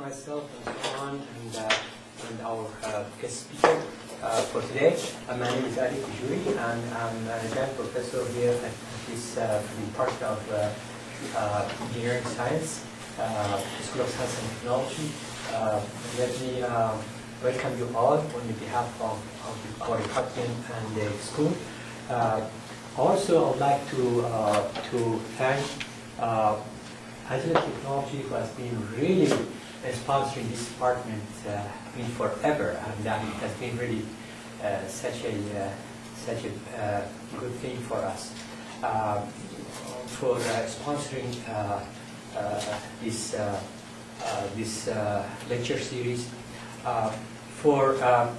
myself and Salman and, uh, and our uh, guest speaker uh, for today. Uh, my name is Ali Kujuri and I'm an adjunct professor here at this uh, Department of uh, uh, Engineering Science, uh, School of Science and Technology. Uh, let me uh, welcome you all on behalf of, of our department and the school. Uh, also, I would like to, uh, to thank uh, Agilent Technology who has been really uh, sponsoring this department uh, mean forever, and uh, it has been really uh, such a uh, such a uh, good thing for us uh, for uh, sponsoring uh, uh, this uh, uh, this uh, lecture series. Uh, for um,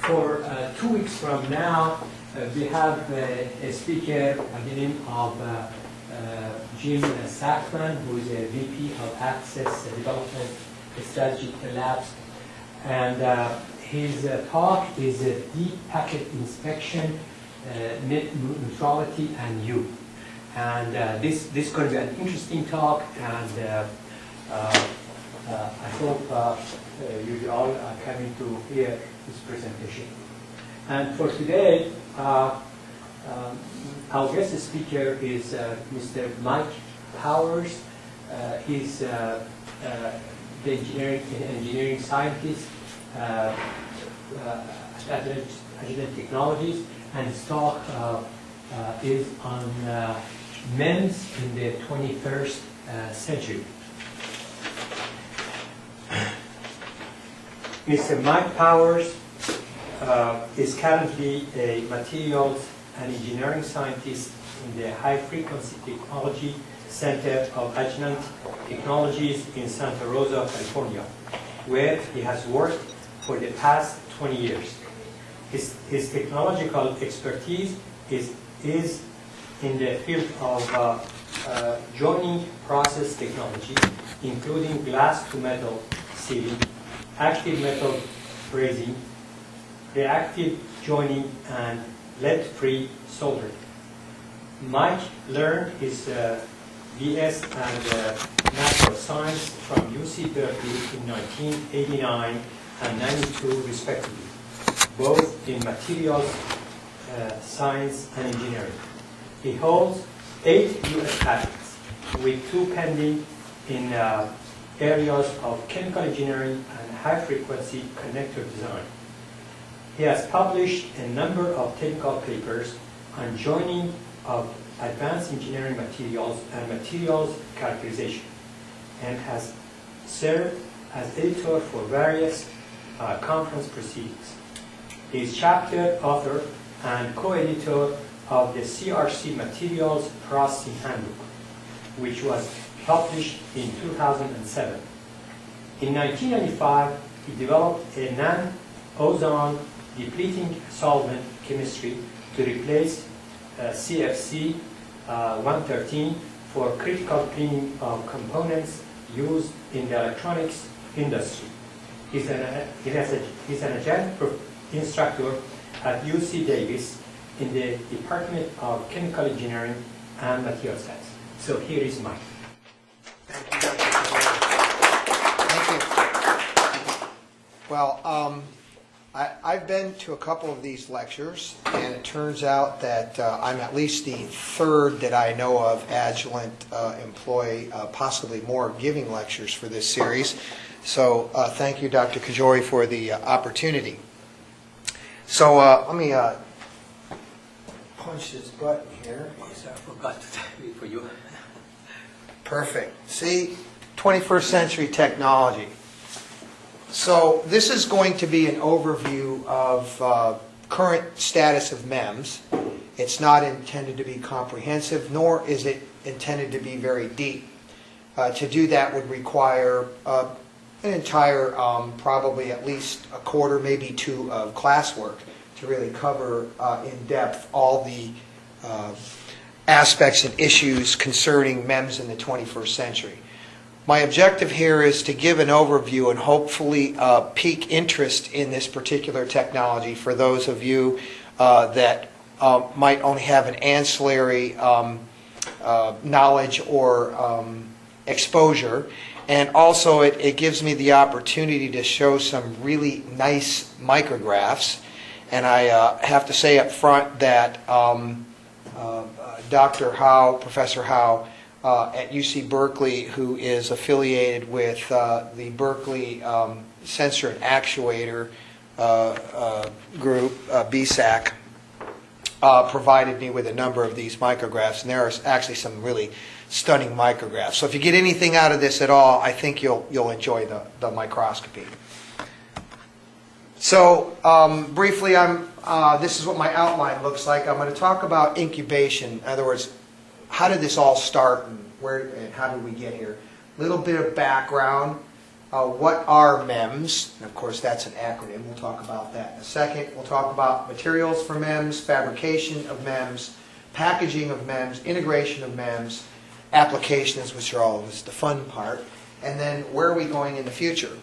for uh, two weeks from now, uh, we have uh, a speaker name of uh, uh, Jim Sackman, who is a VP of Access Development Strategy Labs. And uh, his uh, talk is uh, Deep Packet Inspection, uh, Net Neutrality, and You. And uh, this, this is going to be an interesting talk, and uh, uh, uh, I hope uh, uh, you all are coming to hear this presentation. And for today, uh, um, our guest speaker is uh, Mr. Mike Powers. Uh, he's uh, uh, the engineering, engineering scientist uh, uh, at Agilent Technologies, and his talk is on MEMS in the 21st uh, century. Mr. Mike Powers is currently a materials and engineering scientist in the High Frequency Technology Center of Agilent Technologies in Santa Rosa, California, where he has worked for the past 20 years. His, his technological expertise is, is in the field of uh, uh, joining process technology, including glass to metal sealing, active metal brazing, reactive joining, and lead-free soldering. Mike learned his uh, BS and uh, natural science from UC Berkeley in 1989 and 92 respectively, both in materials uh, science and engineering. He holds eight U.S. patents, with two pending in uh, areas of chemical engineering and high-frequency connector design. He has published a number of technical papers on joining of advanced engineering materials and materials characterization, and has served as editor for various uh, conference proceedings. He is chapter author and co-editor of the CRC Materials Processing Handbook, which was published in 2007. In 1995, he developed a non-ozone depleting solvent chemistry to replace uh, CFC uh, 113 for critical cleaning of components used in the electronics industry. He's an, he has a, he's an adjunct instructor at UC Davis in the Department of Chemical Engineering and Material Science. So here is Mike. Thank you, Dr. Thank you. Well, um, I've been to a couple of these lectures, and it turns out that uh, I'm at least the third that I know of Agilent uh, employee, uh, possibly more, giving lectures for this series. So uh, thank you, Dr. Kajori, for the uh, opportunity. So uh, let me uh, punch this button here. Yes, I forgot to tell you for you. Perfect. See, 21st century technology. So this is going to be an overview of uh, current status of MEMS. It's not intended to be comprehensive, nor is it intended to be very deep. Uh, To do that would require uh, an entire, um, probably at least a quarter, maybe two of classwork to really cover uh, in depth all the uh, aspects and issues concerning MEMS in the 21st century. My objective here is to give an overview and hopefully uh, pique interest in this particular technology for those of you uh, that uh, might only have an ancillary um, uh, knowledge or um, exposure, And also, it, it gives me the opportunity to show some really nice micrographs. And I uh, have to say up front that um, uh, Dr. Howe, Professor Howe, uh, at UC Berkeley, who is affiliated with uh, the Berkeley um, Sensor and Actuator uh, uh, Group, uh, BSAC, uh, provided me with a number of these micrographs, and there are actually some really stunning micrographs. So if you get anything out of this at all, I think you'll, you'll enjoy the, the microscopy. So um, briefly, I'm, this is what my outline looks like. I'm going to talk about incubation. In other words, how did this all start and where and how did we get here? A little bit of background. Uh, what are MEMS? And of course, that's an acronym. We'll talk about that in a second. We'll talk about materials for MEMS, fabrication of MEMS, packaging of MEMS, integration of MEMS, applications, which are always the fun part, and then where are we going in the future?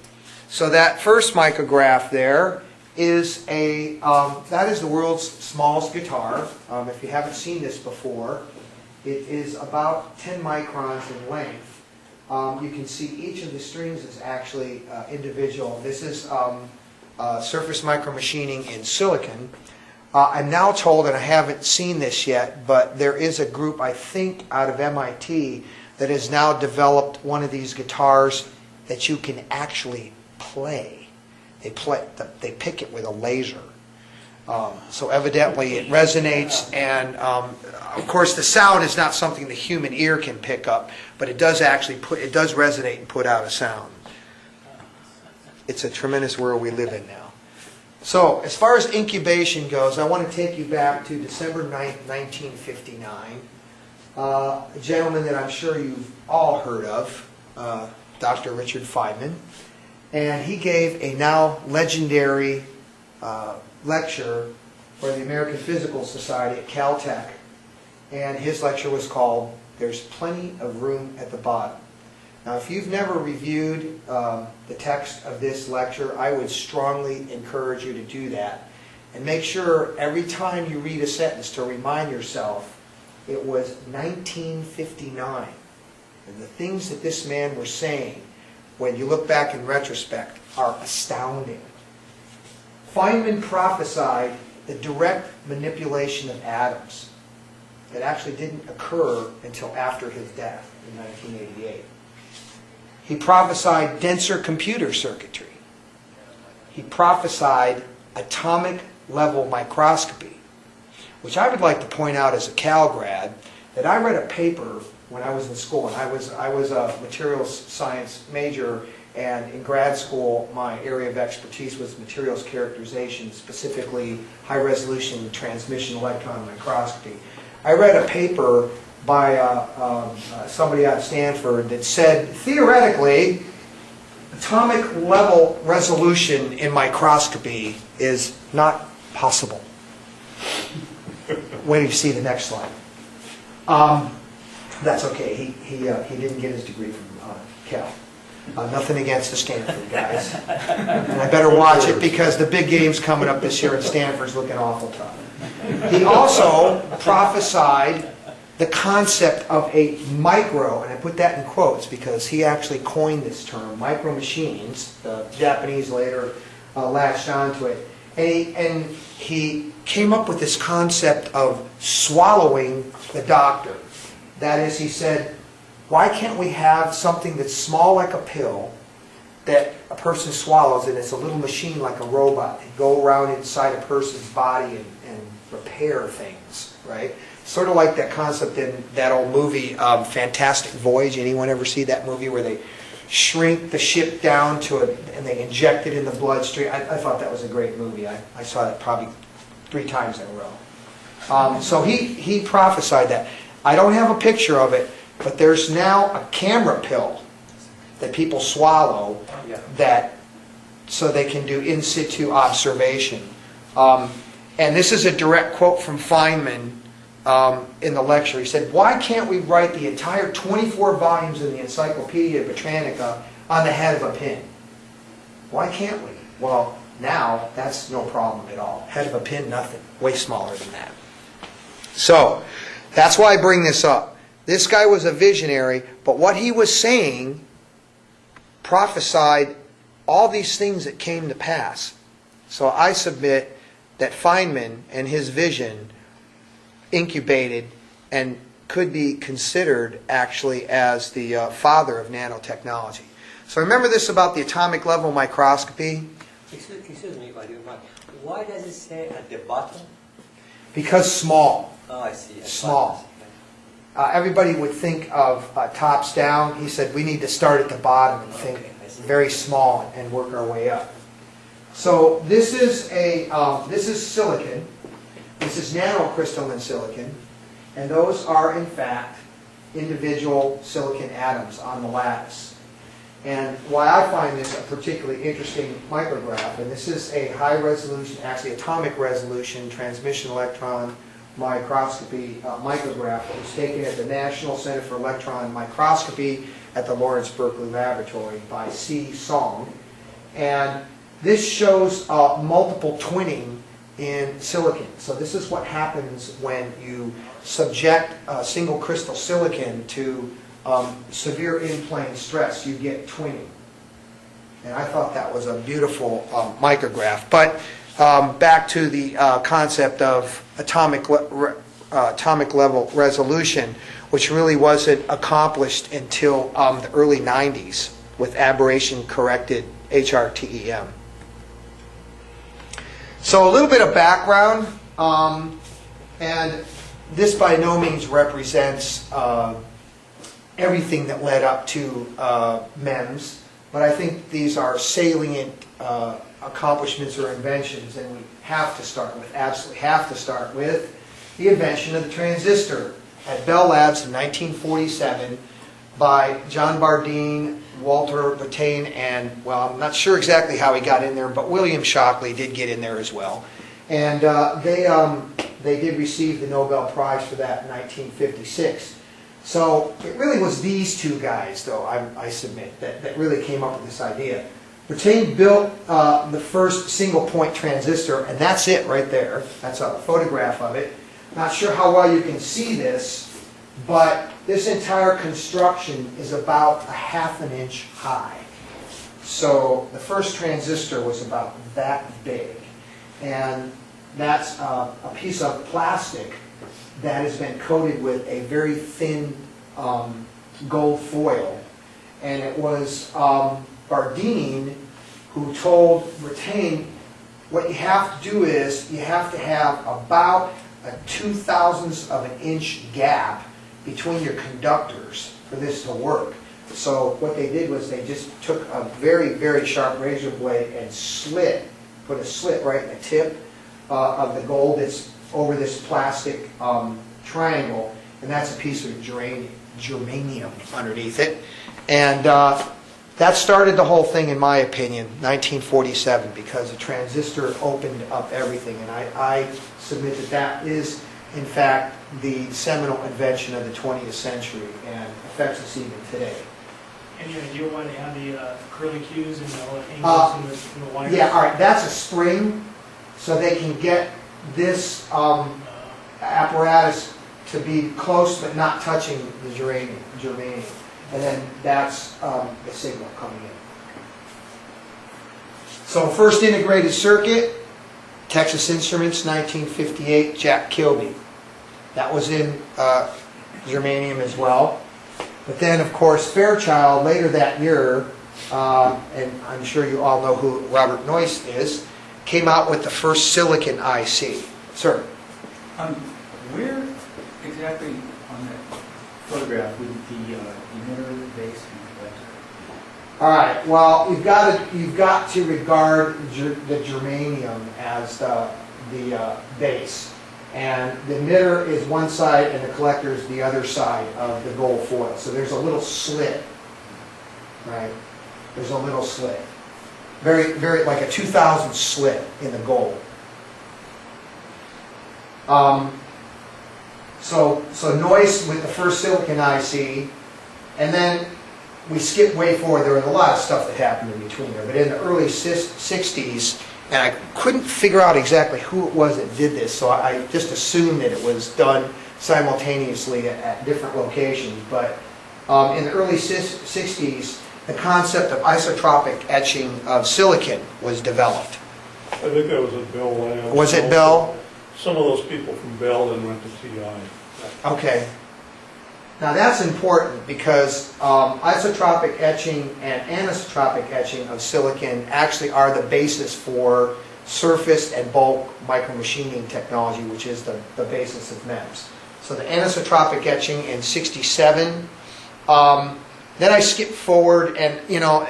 So that first micrograph there is a, um, that is the world's smallest guitar. Um, if you haven't seen this before, it is about 10 microns in length. Um, you can see each of the strings is actually uh, individual. This is um, uh, surface micromachining in silicon. Uh, I'm now told, and I haven't seen this yet, but there is a group, I think, out of MIT that has now developed one of these guitars that you can actually play. They play, they pick it with a laser. Um, so evidently it resonates, and um, of course the sound is not something the human ear can pick up, but it does actually put, it does resonate and put out a sound. It's a tremendous world we live in now. So as far as incubation goes, I want to take you back to December 9th, 1959. Uh, a gentleman that I'm sure you've all heard of, uh, Dr. Richard Feynman, and he gave a now legendary uh, lecture for the American Physical Society at Caltech, and his lecture was called "There's Plenty of Room at the Bottom." Now, if you've never reviewed um, the text of this lecture, I would strongly encourage you to do that, and make sure every time you read a sentence to remind yourself it was 1959, and the things that this man was saying, when you look back in retrospect, are astounding. Feynman prophesied the direct manipulation of atoms that actually didn't occur until after his death in 1988. He prophesied denser computer circuitry. He prophesied atomic level microscopy, which I would like to point out as a Cal grad that I read a paper when I was in school, and I was, I was a materials science major and in grad school, my area of expertise was materials characterization, specifically high resolution transmission electron microscopy. I read a paper by uh, um, uh, somebody at Stanford that said theoretically, atomic level resolution in microscopy is not possible. Wait till you see the next slide. Um, that's okay. He, he, uh, he didn't get his degree from uh, Cal. Uh, nothing against the Stanford guys. And I better watch it because the big game's coming up this year and Stanford's looking awful tough. He also prophesied the concept of a micro, and I put that in quotes because he actually coined this term, micro machines. The Japanese later uh, latched onto it. And he, and he came up with this concept of swallowing the doctor. That is, he said, why can't we have something that's small like a pill that a person swallows and it's a little machine like a robot and go around inside a person's body and, and repair things, right? Sort of like that concept in that old movie, um, Fantastic Voyage. Anyone ever see that movie where they shrink the ship down to it and they inject it in the bloodstream? I, I thought that was a great movie. I, I saw that probably three times in a row. Um, so he, he prophesied that. I don't have a picture of it, but there's now a camera pill that people swallow that so they can do in situ observation. Um, and this is a direct quote from Feynman um, in the lecture. He said, Why can't we write the entire 24 volumes in the Encyclopedia Britannica on the head of a pin? Why can't we? Well, now that's no problem at all. Head of a pin, nothing. Way smaller than that. So, that's why I bring this up. This guy was a visionary, but what he was saying prophesied all these things that came to pass. So I submit that Feynman and his vision incubated and could be considered actually as the uh, father of nanotechnology. So remember this about the atomic level microscopy? Excuse, excuse me, if I do mind. Why does it say at the bottom? Because small. Oh, I see. At Small. bottom. Uh, everybody would think of uh, tops down. He said we need to start at the bottom and think very small and work our way up. So this is a um, this is silicon. This is nanocrystalline silicon, and those are in fact individual silicon atoms on the lattice. And why I find this a particularly interesting micrograph, and this is a high resolution, actually atomic resolution transmission electron microscopy uh, micrograph that was taken at the National Center for Electron Microscopy at the Lawrence Berkeley Laboratory by C. Song. And this shows uh, multiple twinning in silicon. So this is what happens when you subject a single crystal silicon to um, severe in-plane stress. You get twinning. And I thought that was a beautiful um, micrograph. But um, back to the uh, concept of atomic, le- uh, atomic level resolution, which really wasn't accomplished until um, the early 90s with aberration corrected HRTEM. So a little bit of background, um, and this by no means represents uh, everything that led up to uh, MEMS, but I think these are salient uh, accomplishments or inventions, and we have to start with, absolutely have to start with, the invention of the transistor at Bell Labs in 1947 by John Bardeen, Walter Brattain, and, well, I'm not sure exactly how he got in there, but William Shockley did get in there as well. And uh, they, um, they did receive the Nobel Prize for that in 1956. So it really was these two guys, though, I, I submit, that, that really came up with this idea. Brattain built uh, the first single-point transistor, and that's it right there. That's a photograph of it. Not sure how well you can see this, but this entire construction is about a half an inch high. So the first transistor was about that big. And that's uh, a piece of plastic that has been coated with a very thin um, gold foil. And it was um, Bardeen who told Brattain, what you have to do is you have to have about a two thousandths of an inch gap between your conductors for this to work. So what they did was they just took a very, very sharp razor blade and slit, put a slit right in the tip uh, of the gold that's over this plastic um, triangle, and that's a piece of germanium, germanium underneath it. And uh, that started the whole thing, in my opinion, 1947, because the transistor opened up everything. And I, I submit that that is, in fact, the seminal invention of the 20th century and affects us even today. Any idea why they have the uh, curly cues and the Uh, angles in the, in the wires? Yeah, all right, that's a spring, so they can get this um, apparatus to be close but not touching the germanium, germanium. And then that's um, the signal coming in. So first integrated circuit, Texas Instruments, 1958, Jack Kilby. That was in uh, germanium as well. But then, of course, Fairchild, later that year, uh, and I'm sure you all know who Robert Noyce is, came out with the first silicon IC. Sir? Um, where exactly on that photograph would the uh, emitter base and collector? All right, well, you've got to, you've got to regard ger- the germanium as the, the uh, base. And the emitter is one side and the collector is the other side of the gold foil. So there's a little slit, right? There's a little slit. Very, very, like a 2,000 slit in the gold. Um, so, so Noyce with the first silicon IC, and then we skip way forward. There was a lot of stuff that happened in between there, but in the early 60s, and I couldn't figure out exactly who it was that did this, so I just assumed that it was done simultaneously at, at different locations. But um, in the early 60s, the concept of isotropic etching of silicon was developed. I think that was at Bell Labs. Was it Bell? Some of those people from Bell then went to TI. Okay. Now that's important because um, isotropic etching and anisotropic etching of silicon actually are the basis for surface and bulk micromachining technology, which is the, the basis of MEMS. So the anisotropic etching in 67. Um, then I skip forward and, you know,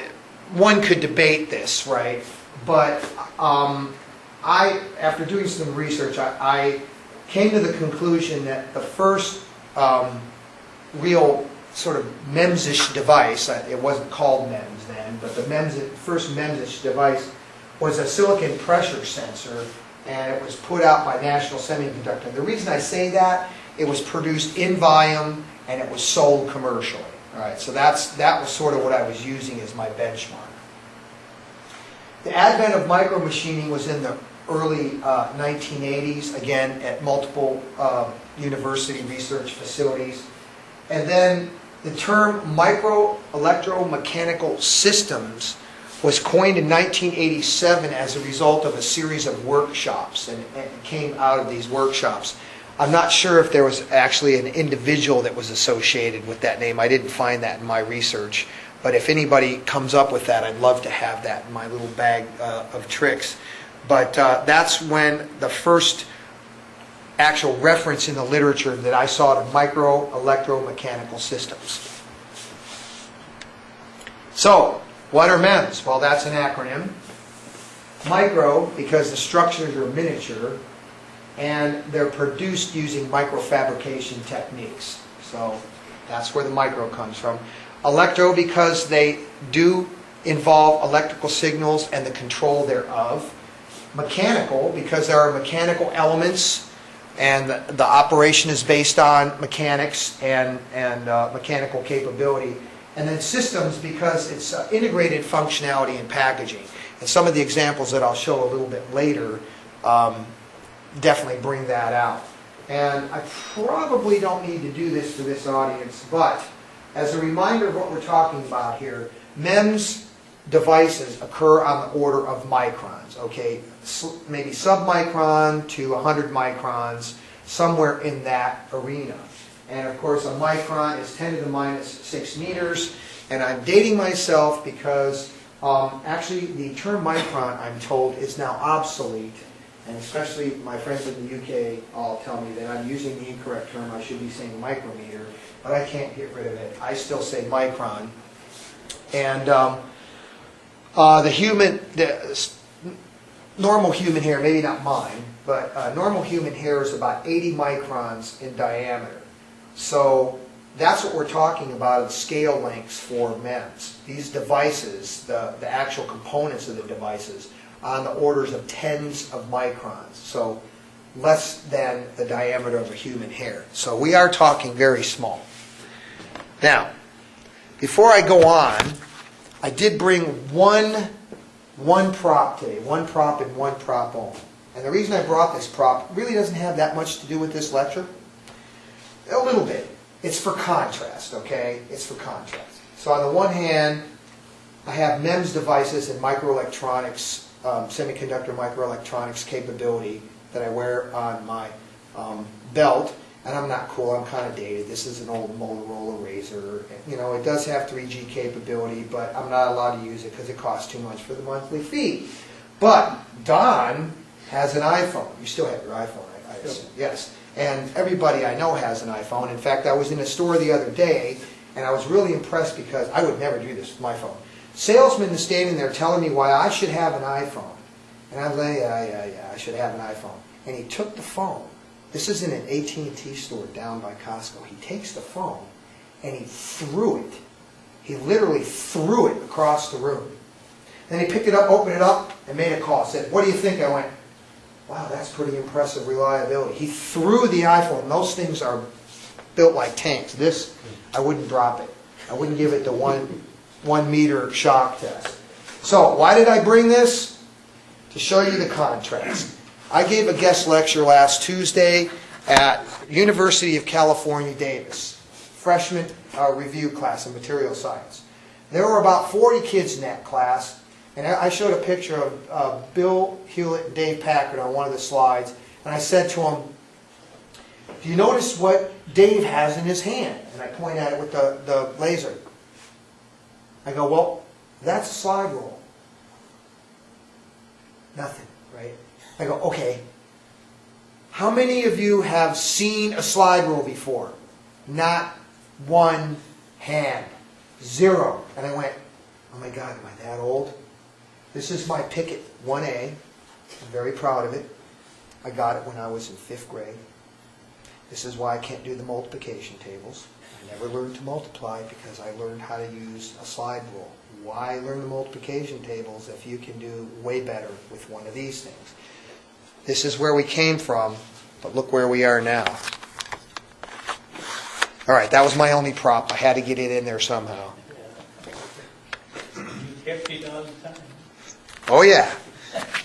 one could debate this, right? But um, I, after doing some research, I, I came to the conclusion that the first um, real sort of MEMS-ish device, it wasn't called MEMS then, but the MEMS, first MEMS-ish device was a silicon pressure sensor, and it was put out by National Semiconductor. The reason I say that, it was produced in volume, and it was sold commercially. All right, so that's, that was sort of what I was using as my benchmark. The advent of micromachining was in the early uh, 1980s, again, at multiple uh, university research facilities. And then the term micro-electromechanical systems was coined in 1987 as a result of a series of workshops, and and came out of these workshops. I'm not sure if there was actually an individual that was associated with that name. I didn't find that in my research. But if anybody comes up with that, I'd love to have that in my little bag uh, of tricks. But uh, that's when the first actual reference in the literature that I saw to micro-electromechanical systems. So, what are MEMS? Well, that's an acronym. Micro, because the structures are miniature, and they're produced using microfabrication techniques. So, that's where the micro comes from. Electro, because they do involve electrical signals and the control thereof. Mechanical, because there are mechanical elements and the, operation is based on mechanics and, and uh, mechanical capability. And then systems, because it's uh, integrated functionality and packaging. And some of the examples that I'll show a little bit later um, definitely bring that out. And I probably don't need to do this for this audience, but as a reminder of what we're talking about here, MEMS devices occur on the order of microns, okay? Maybe submicron to 100 microns, somewhere in that arena. And of course, a micron is 10 to the minus 6 meters. And I'm dating myself because um, actually the term micron, I'm told, is now obsolete. And especially my friends in the UK all tell me that I'm using the incorrect term. I should be saying micrometer, but I can't get rid of it. I still say micron. And um, uh, the human, the normal human hair, maybe not mine, but uh, normal human hair is about 80 microns in diameter. So that's what we're talking about in scale lengths for MEMS. These devices, the, the actual components of the devices, on the orders of tens of microns. So less than the diameter of a human hair. So we are talking very small. Now, before I go on, I did bring one, one prop today, one prop and one prop only. And the reason I brought this prop really doesn't have that much to do with this lecture. A little bit. It's for contrast, okay? It's for contrast. So on the one hand, I have MEMS devices and microelectronics, um, semiconductor microelectronics capability that I wear on my um, belt. And I'm not cool, I'm kind of dated. This is an old Motorola Razr. You know, it does have 3G capability, but I'm not allowed to use it because it costs too much for the monthly fee. But Don has an iPhone. You still have your iPhone, I I assume? Yes. And everybody I know has an iPhone. In fact, I was in a store the other day, and I was really impressed because I would never do this with my phone. Salesman is standing there telling me why I should have an iPhone. And I was like, yeah, yeah, yeah, I should have an iPhone. And he took the phone. This is in an AT&T store down by Costco. He takes the phone and he threw it. He literally threw it across the room. Then he picked it up, opened it up, and made a call. Said, what do you think? I went, wow, that's pretty impressive reliability. He threw the iPhone. Those things are built like tanks. This, I wouldn't drop it. I wouldn't give it the one, one meter shock test. So why did I bring this? To show you the contrast. I gave a guest lecture last Tuesday at University of California, Davis, freshman uh, review class in material science. There were about 40 kids in that class, and I showed a picture of uh, Bill Hewlett and Dave Packard on one of the slides, and I said to them, do you notice what Dave has in his hand? And I point at it with the, the laser. I go, well, that's a slide rule. Nothing? I go, okay. How many of you have seen a slide rule before? Not one hand. Zero. And I went, oh my God, am I that old? This is my Pickett 1A. I'm very proud of it. I got it when I was in fifth grade. This is why I can't do the multiplication tables. I never learned to multiply because I learned how to use a slide rule. Why learn the multiplication tables if you can do way better with one of these things? This is where we came from, but look where we are now. All right, that was my only prop. I had to get it in there somehow. Oh, yeah.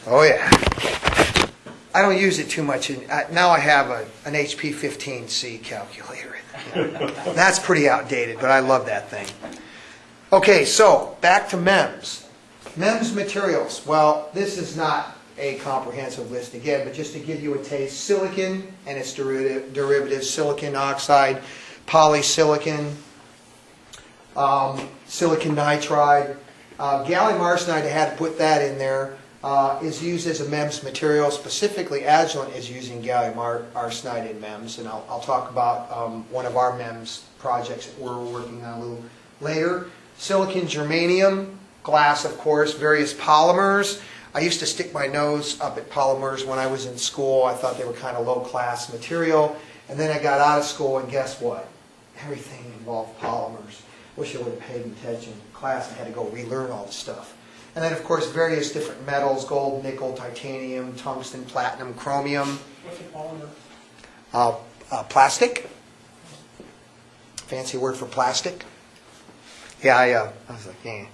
Oh, yeah. I don't use it too much. In, now I have a, an HP 15C calculator. That's pretty outdated, but I love that thing. Okay, so back to MEMS. MEMS materials. Well, this is not a comprehensive list again, but just to give you a taste, silicon and its derivative, derivatives, silicon oxide, polysilicon, um, silicon nitride. Uh, gallium arsenide, I had to put that in there, uh, is used as a MEMS material. Specifically, Agilent is using gallium ar- arsenide in MEMS, and I'll, I'll talk about um, one of our MEMS projects that we're working on a little later. Silicon germanium, glass, of course, various polymers. I used to stick my nose up at polymers when I was in school. I thought they were kind of low-class material. And then I got out of school, and guess what? Everything involved polymers. Wish I would have paid attention in class. I had to go relearn all the stuff. And then, of course, various different metals, gold, nickel, titanium, tungsten, platinum, chromium, What's a polymer? uh, uh, plastic. Fancy word for plastic. Yeah, I, uh, I was like, yeah.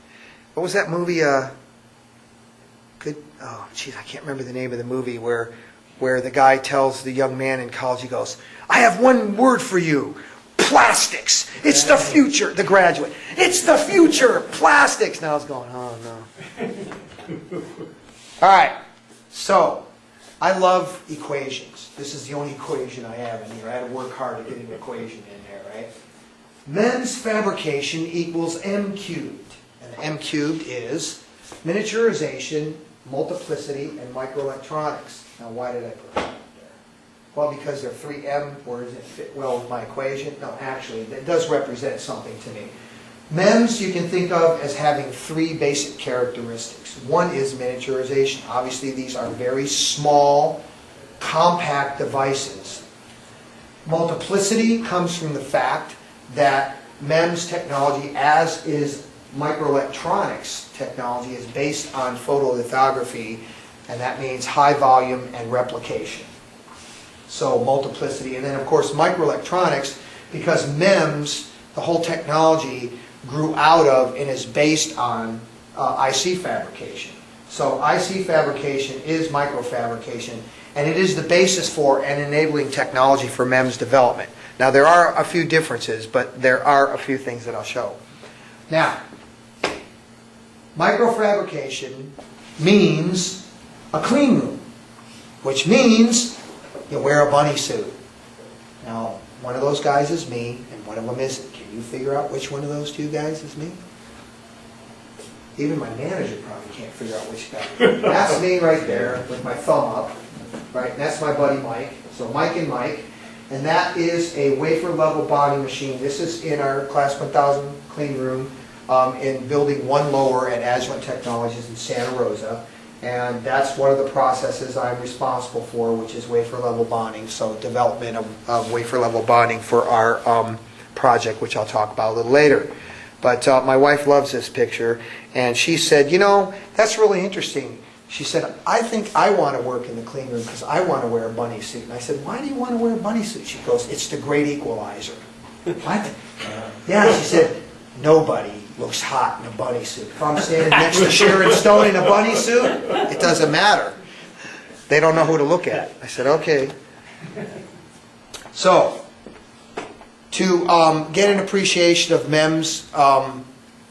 What was that movie? Uh. Oh, jeez, I can't remember the name of the movie where, where the guy tells the young man in college, he goes, "I have one word for you: plastics. It's the future." The graduate, it's the future. Plastics. Now I was going, oh no. All right. So, I love equations. This is the only equation I have in here. I had to work hard to get an equation in there, right? MEMS fabrication equals M cubed. And M cubed is miniaturization, multiplicity, and microelectronics. Now, why did I put that there? Well, because they're three M words that fit well with my equation. No, actually, that does represent something to me. MEMS you can think of as having three basic characteristics. One is miniaturization. Obviously, these are very small, compact devices. Multiplicity comes from the fact that MEMS technology, as is microelectronics technology, is based on photolithography, and that means high volume and replication. So multiplicity, and then of course microelectronics, because MEMS, the whole technology grew out of and is based on uh, IC fabrication. So IC fabrication is microfabrication, and it is the basis for and enabling technology for MEMS development. Now, there are a few differences, but there are a few things that I'll show. Now, microfabrication means a clean room, which means you wear a bunny suit. Now, one of those guys is me, and one of them isn't. Can you figure out which one of those two guys is me? Even my manager probably can't figure out which guy. That's me right there with my thumb up, right? And that's my buddy Mike. So Mike and Mike. And that is a wafer level bonding machine. This is in our Class 1000 clean room um, in building one lower at Agilent Technologies in Santa Rosa. And that's one of the processes I'm responsible for, which is wafer level bonding. So development of, of wafer level bonding for our um, project, which I'll talk about a little later. But uh, my wife loves this picture, and she said, you know, that's really interesting. She said, I think I want to work in the clean room because I want to wear a bunny suit. And I said, why do you want to wear a bunny suit? She goes, it's the great equalizer. what? Yeah, she said, nobody looks hot in a bunny suit. If I'm standing next to Sharon Stone in a bunny suit, it doesn't matter. They don't know who to look at. I said, okay. So, to um, get an appreciation of MEMS um,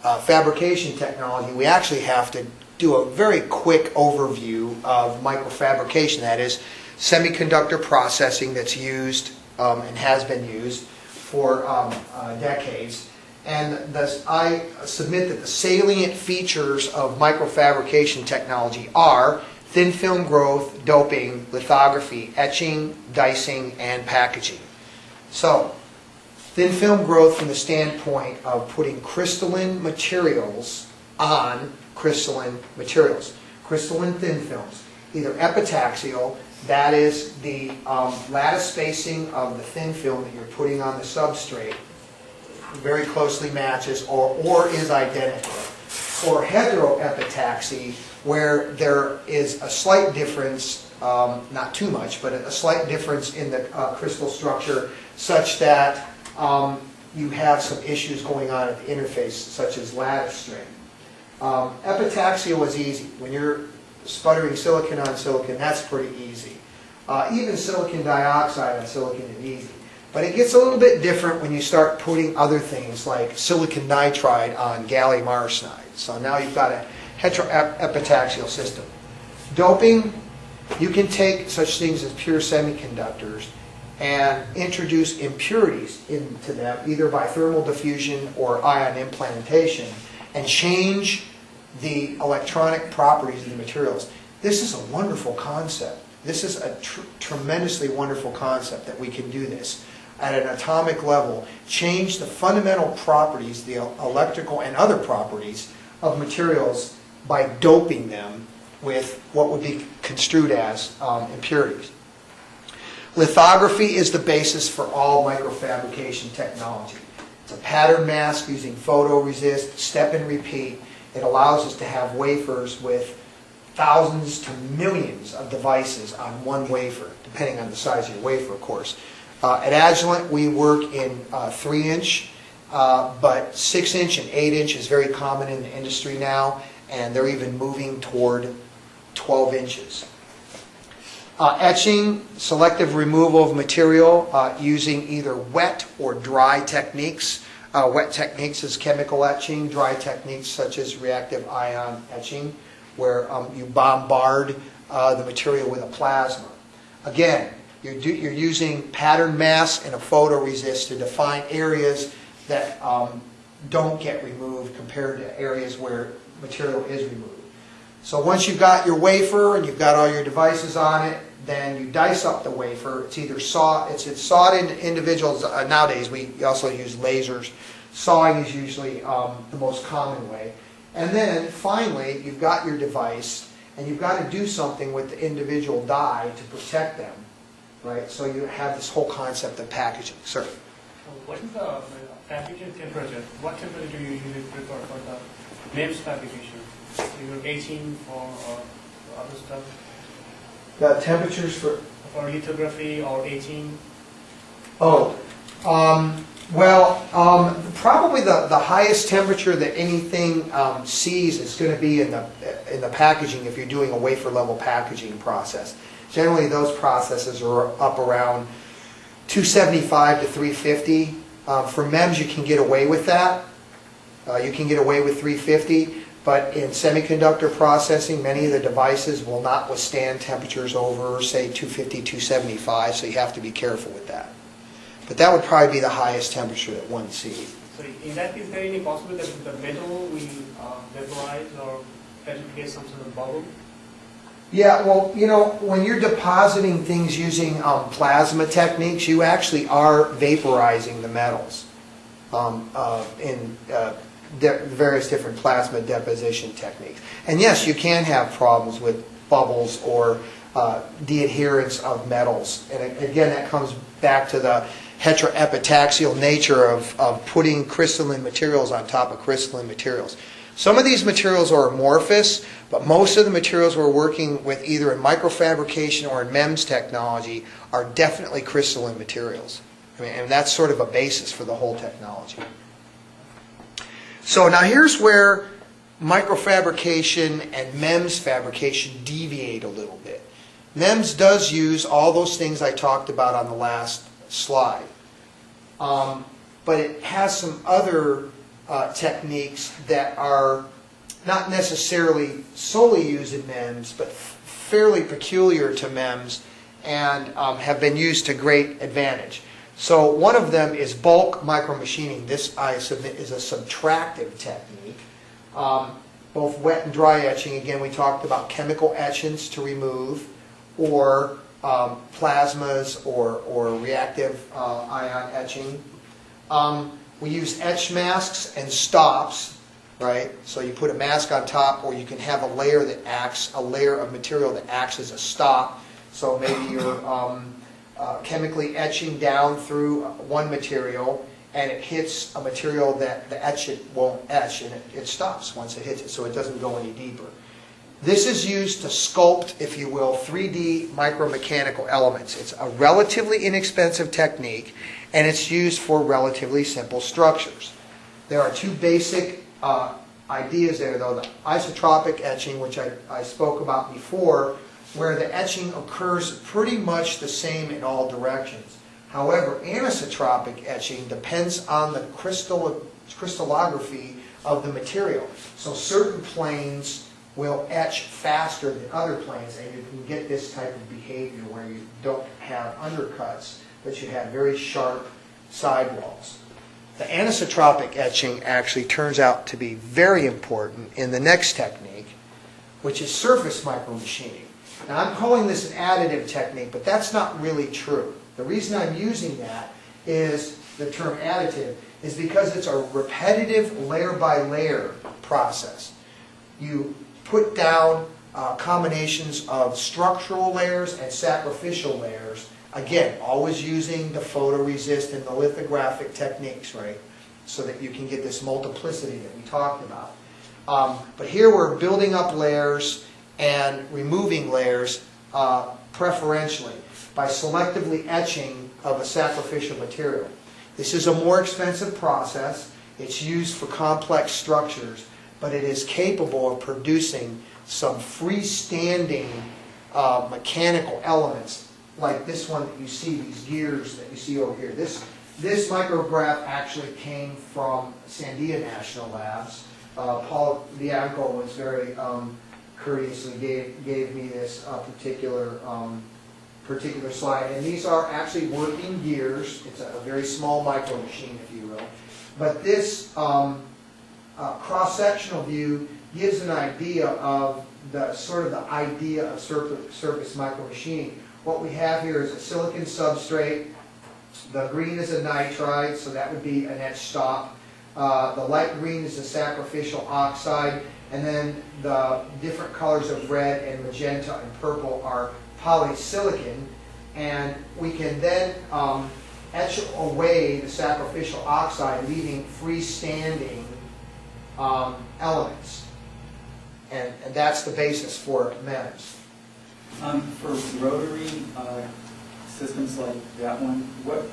uh, fabrication technology, we actually have to do a very quick overview of microfabrication. That is semiconductor processing that's used um, and has been used for um, uh, decades. And thus, I submit that the salient features of microfabrication technology are thin film growth, doping, lithography, etching, dicing, and packaging. So, thin film growth from the standpoint of putting crystalline materials on crystalline materials. Crystalline thin films, either epitaxial, that is the um, lattice spacing of the thin film that you're putting on the substrate, very closely matches or, or is identical. Or heteroepitaxy, where there is a slight difference, um, not too much, but a slight difference in the uh, crystal structure such that um, you have some issues going on at the interface, such as lattice strain. Um, epitaxial is easy. When you're sputtering silicon on silicon, that's pretty easy. Uh, even silicon dioxide on silicon is easy. But it gets a little bit different when you start putting other things like silicon nitride on gallium arsenide. So now you've got a heteroepitaxial system. Doping, you can take such things as pure semiconductors and introduce impurities into them, either by thermal diffusion or ion implantation, and change the electronic properties of the materials. This is a wonderful concept. This is a tr- tremendously wonderful concept that we can do this at an atomic level, change the fundamental properties, the electrical and other properties of materials by doping them with what would be construed as um, impurities. Lithography is the basis for all microfabrication technology. It's a pattern mask using photoresist, step and repeat. It allows us to have wafers with thousands to millions of devices on one wafer, depending on the size of your wafer, of course. Uh, at Agilent, we work in uh, three inch, uh, but six inch and eight inch is very common in the industry now, and they're even moving toward 12 inches. Uh, etching, selective removal of material uh, using either wet or dry techniques. Uh, wet techniques is chemical etching, dry techniques such as reactive ion etching, where um, you bombard the material with a plasma. Again, you're, do, you're using pattern masks and a photoresist to define areas that um, don't get removed compared to areas where material is removed. So once you've got your wafer and you've got all your devices on it, then you dice up the wafer. It's either saw, it's, it's sawed into individuals. Uh, nowadays, we also use lasers. Sawing is usually um, the most common way. And then finally, you've got your device, and you've got to do something with the individual die to protect them, right? So you have this whole concept of packaging. Sir? What is the uh, fabrication temperature? What temperature do you usually prefer for the MEMS fabrication? Either 18 for uh, other stuff, The temperatures for for lithography or 18? Oh, um, well, um, probably the, the highest temperature that anything um, sees is going to be in the in the packaging if you're doing a wafer level packaging process. Generally, those processes are up around 275 to 350. Uh, for MEMS, you can get away with that. Uh, you can get away with 350, but in semiconductor processing, many of the devices will not withstand temperatures over, say, 250, 275, so you have to be careful with that. But that would probably be the highest temperature that one sees. So in that that, is there any possibility that the metal will uh, vaporize or that create some sort of bubble? Yeah, well, you know, when you're depositing things using um, plasma techniques, you actually are vaporizing the metals um, uh, in uh, various different plasma deposition techniques. And yes, you can have problems with bubbles or uh, the adherence of metals. And again, that comes back to the heteroepitaxial nature of, of putting crystalline materials on top of crystalline materials. Some of these materials are amorphous, but most of the materials we're working with either in microfabrication or in MEMS technology are definitely crystalline materials. I mean, and that's sort of a basis for the whole technology. So now here's where microfabrication and MEMS fabrication deviate a little bit. MEMS does use all those things I talked about on the last slide. Um, but it has some other uh, techniques that are not necessarily solely used in MEMS, but fairly peculiar to MEMS and um, have been used to great advantage. So one of them is bulk micromachining. This, I submit, is a subtractive technique. Um, both wet and dry etching, again, we talked about chemical etchants to remove, or um, plasmas or, or reactive uh, ion etching. Um, we use etch masks and stops, right? So you put a mask on top, or you can have a layer that acts, a layer of material that acts as a stop. So maybe you're um, uh, chemically etching down through one material, and it hits a material that the etch it won't etch, and it, it stops once it hits it, so it doesn't go any deeper. This is used to sculpt, if you will, 3D micromechanical elements. It's a relatively inexpensive technique, and it's used for relatively simple structures. There are two basic uh, ideas there, though. The isotropic etching, which I, I spoke about before, where the etching occurs pretty much the same in all directions. However, anisotropic etching depends on the crystal, crystallography of the material. So certain planes will etch faster than other planes, and you can get this type of behavior where you don't have undercuts, but you have very sharp sidewalls. The anisotropic etching actually turns out to be very important in the next technique, which is surface micromachining. Now, I'm calling this an additive technique, but that's not really true. The reason I'm using that is the term additive is because it's a repetitive layer by layer process. You put down uh, combinations of structural layers and sacrificial layers. Again, always using the photoresist and the lithographic techniques, right? So that you can get this multiplicity that we talked about. Um, but here we're building up layers and removing layers uh, preferentially by selectively etching of a sacrificial material. This is a more expensive process. It's used for complex structures, but it is capable of producing some freestanding uh, mechanical elements like this one that you see, these gears that you see over here. This, this micrograph actually came from Sandia National Labs. Uh, Paul Bianco was very um, courteously gave, gave me this uh, particular, um, particular slide. And these are actually working gears. It's a, a very small micro machine, if you will. But this um, uh, cross-sectional view gives an idea of the sort of the idea of surface, surface micromachining. What we have here is a silicon substrate. The green is a nitride, so that would be an etch stop. Uh, the light green is a sacrificial oxide, and then the different colors of red and magenta and purple are polysilicon. And we can then um, etch away the sacrificial oxide, leaving freestanding um, elements. And, and that's the basis for MEMS. Um, for rotary, uh, systems like that one, what,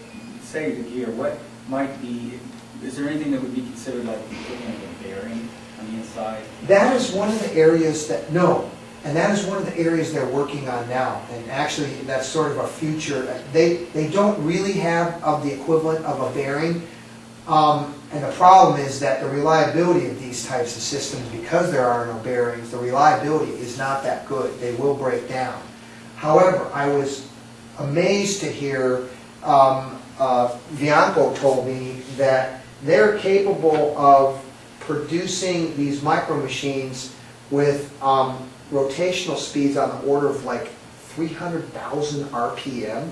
say the gear, what might be, is there anything that would be considered like equivalent of a bearing on the inside? That is one of the areas that, no, and that is one of the areas they're working on now. And actually, that's sort of a future, they, they don't really have of the equivalent of a bearing. Um, and the problem is that the reliability of these types of systems, because there are no bearings, the reliability is not that good. They will break down. However, I was amazed to hear um, uh, Bianco told me that they're capable of producing these micro machines with um, rotational speeds on the order of like 300,000 RPM.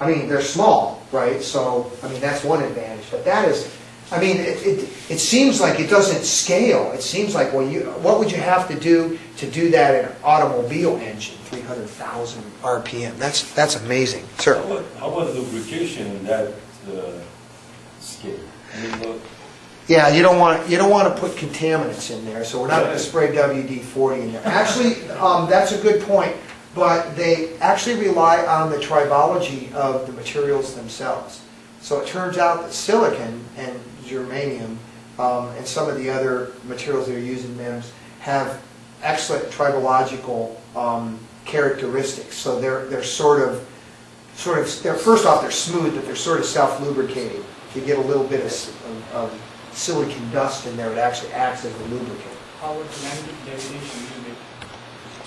I mean, they're small, right? So, I mean, that's one advantage. But that is, I mean, it, it, it seems like it doesn't scale. It seems like, well, you, what would you have to do to do that in an automobile engine, 300,000 RPM? That's, that's amazing. How Sir? about, how about lubrication in that uh, scale? I mean, look, Yeah, you don't want, you don't want to put contaminants in there, so we're not going to spray WD-40 in there. Actually, um, that's a good point, but they actually rely on the tribology of the materials themselves. So it turns out that silicon and germanium um, and some of the other materials that are used in MEMS have excellent tribological um, characteristics. So they're, they're sort of, sort of, they're, first off, they're smooth, but they're sort of self-lubricating. If you get a little bit of of of silicon dust in there, it actually acts as a lubricant. How would?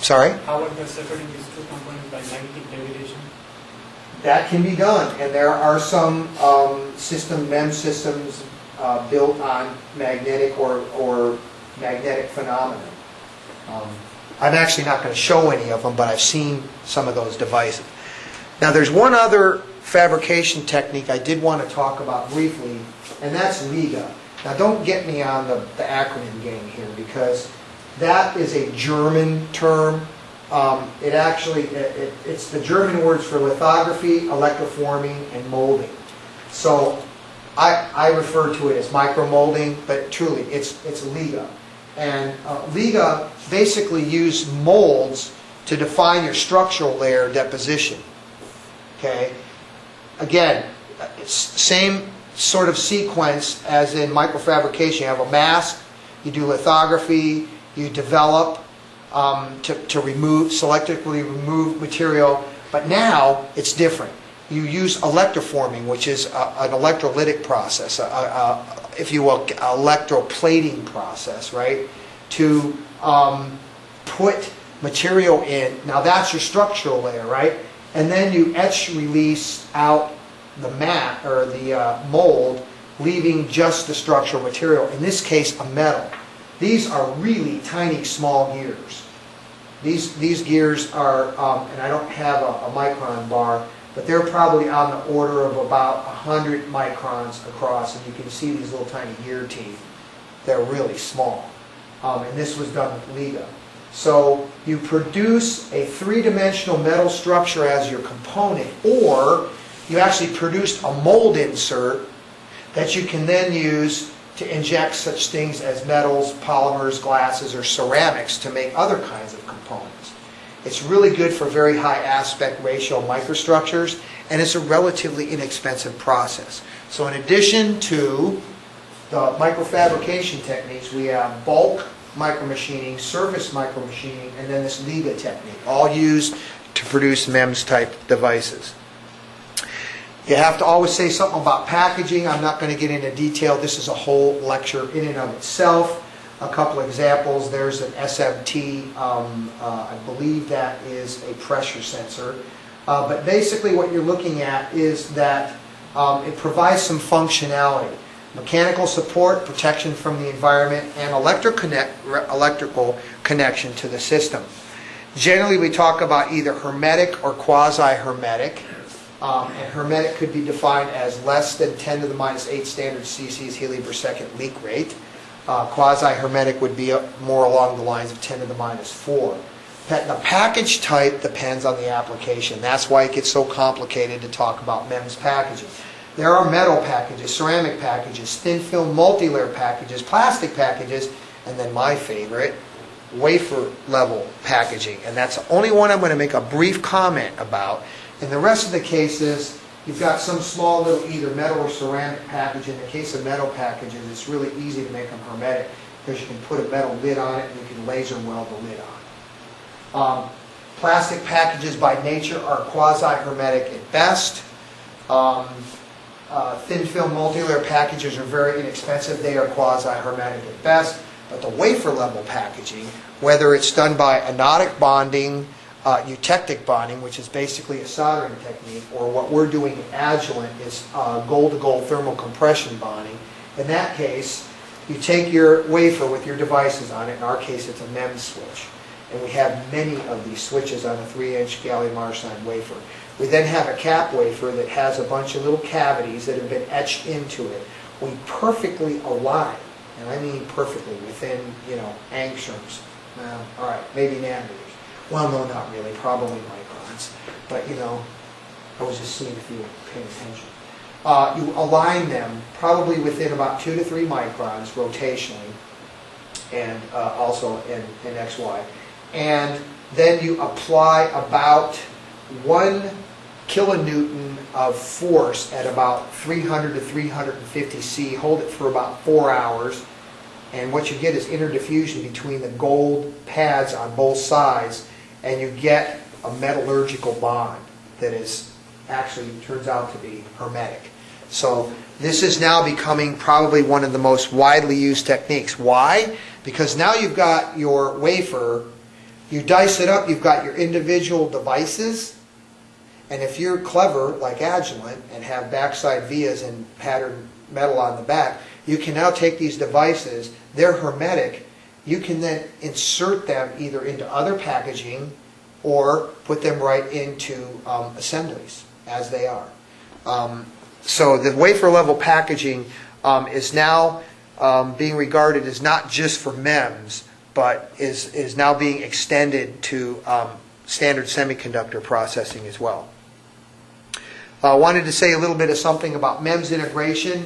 Sorry? How would the separating these two components by magnetic degradation? That can be done, and there are some um, system, MEM systems uh, built on magnetic or, or magnetic phenomena. Um, I'm actually not going to show any of them, but I've seen some of those devices. Now, there's one other fabrication technique I did want to talk about briefly, and that's LIGA. Now, don't get me on the, the acronym game here, because that is a German term. Um, It actually, it- it- it's the German words for lithography, electroforming, and molding. So I, I refer to it as micromolding, but truly, it's, it's LIGA. And uh, LIGA basically use molds to define your structural layer deposition. Okay? Again, same sort of sequence as in microfabrication. You have a mask, you do lithography, you develop um, to, to remove, selectively remove material, but now it's different. You use electroforming, which is a, an electrolytic process, a, a, if you will, electroplating process, right? To um, put material in. Now that's your structural layer, right? And then you etch release out the mat or the uh, mold, leaving just the structural material. In this case, a metal. These are really tiny, small gears. These, these gears are, um, and I don't have a, a micron bar, but they're probably on the order of about 100 microns across, and you can see these little tiny gear teeth. They're really small. Um, and this was done with Liga. So you produce a three-dimensional metal structure as your component, or you actually produced a mold insert that you can then use to inject such things as metals, polymers, glasses, or ceramics to make other kinds of components. It's really good for very high aspect ratio microstructures, and it's a relatively inexpensive process. So in addition to the microfabrication techniques, we have bulk micromachining, surface micromachining, and then this LIGA technique, all used to produce MEMS-type devices. You have to always say something about packaging. I'm not going to get into detail. This is a whole lecture in and of itself. A couple examples. There's an SMT. Um, uh, I believe that is a pressure sensor. Uh, but basically what you're looking at is that um, it provides some functionality. Mechanical support, protection from the environment, and electric connect, electrical connection to the system. Generally, we talk about either hermetic or quasi-hermetic. Um, and hermetic could be defined as less than 10 to the minus 8 standard cc's helium per second leak rate. Uh, Quasi-hermetic would be uh, more along the lines of 10 to the minus 4. The package type depends on the application. That's why it gets so complicated to talk about MEMS packaging. There are metal packages, ceramic packages, thin film multi-layer packages, plastic packages, and then my favorite, wafer level packaging. And that's the only one I'm going to make a brief comment about. In the rest of the cases, you've got some small little either metal or ceramic package. In the case of metal packages, it's really easy to make them hermetic because you can put a metal lid on it and you can laser weld the lid on. Um, Plastic packages by nature are quasi-hermetic at best. Um, uh, Thin film multi-layer packages are very inexpensive. They are quasi-hermetic at best. But the wafer level packaging, whether it's done by anodic bonding, uh, eutectic bonding, which is basically a soldering technique, or what we're doing in Agilent is uh, gold-to-gold thermal compression bonding. In that case, you take your wafer with your devices on it. In our case, it's a MEMS switch. And we have many of these switches on a 3-inch gallium arsenide wafer. We then have a cap wafer that has a bunch of little cavities that have been etched into it. We perfectly align, and I mean perfectly, within, you know, angstroms. Well, all right, maybe nanometers. Well, no, not really, probably microns. But, you know, I was just seeing if you were paying attention. Uh, you align them probably within about two to three microns rotationally, and uh, also in, in XY. And then you apply about one kilonewton of force at about 300 to 350 C, hold it for about four hours, and what you get is interdiffusion between the gold pads on both sides, and you get a metallurgical bond that is actually turns out to be hermetic. So this is now becoming probably one of the most widely used techniques. Why? Because now you've got your wafer, you dice it up, you've got your individual devices, and if you're clever, like Agilent, and have backside vias and patterned metal on the back, you can now take these devices, they're hermetic, you can then insert them either into other packaging or put them right into um, assemblies as they are. Um, So the wafer level packaging um, is now um, being regarded as not just for MEMS, but is, is now being extended to um, standard semiconductor processing as well. I wanted to say a little bit of something about MEMS integration.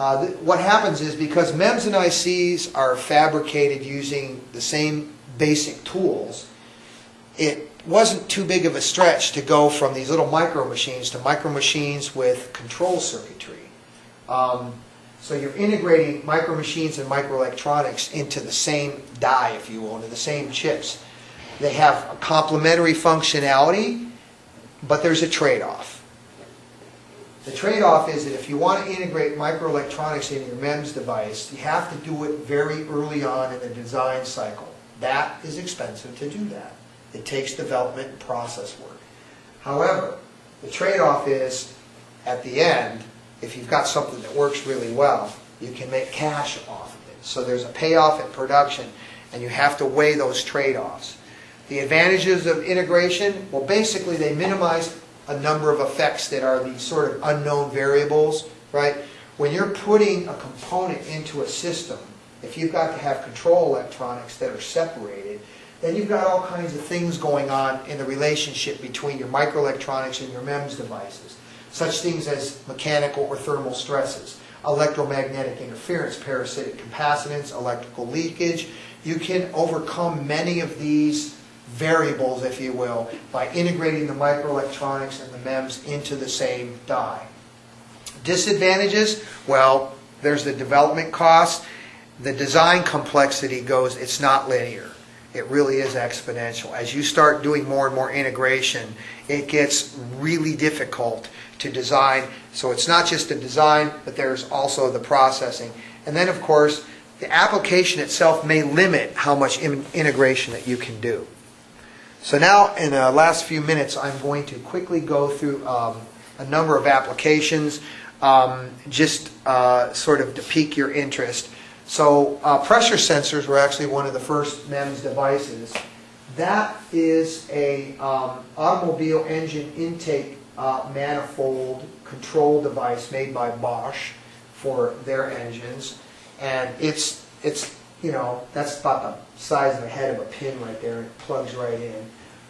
Uh, What happens is because MEMS and ICs are fabricated using the same basic tools, it wasn't too big of a stretch to go from these little micro machines to micro machines with control circuitry. Um, So you're integrating micro machines and microelectronics into the same die, if you will, into the same chips. They have a complementary functionality, but there's a trade-off. The trade-off is that if you want to integrate microelectronics in your MEMS device, you have to do it very early on in the design cycle. That is expensive to do that. It takes development and process work. However, the trade-off is, at the end, if you've got something that works really well, you can make cash off of it. So there's a payoff in production, and you have to weigh those trade-offs. The advantages of integration, well, basically, they minimize a number of effects that are these sort of unknown variables, right? When you're putting a component into a system, if you've got to have control electronics that are separated, then you've got all kinds of things going on in the relationship between your microelectronics and your MEMS devices. Such things as mechanical or thermal stresses, electromagnetic interference, parasitic capacitance, electrical leakage. You can overcome many of these variables, if you will, by integrating the microelectronics and the MEMS into the same die. Disadvantages? Well, there's the development cost. The design complexity goes, it's not linear. It really is exponential. As you start doing more and more integration, it gets really difficult to design. So it's not just the design, but there's also the processing. And then, of course, the application itself may limit how much in- integration that you can do. So now, in the last few minutes, I'm going to quickly go through um, a number of applications, um, just uh, sort of to pique your interest. So uh, pressure sensors were actually one of the first MEMS devices. That is a um, automobile engine intake uh, manifold control device made by Bosch for their engines, and it's it's you know that's about the size of the head of a pin right there. It plugs right in.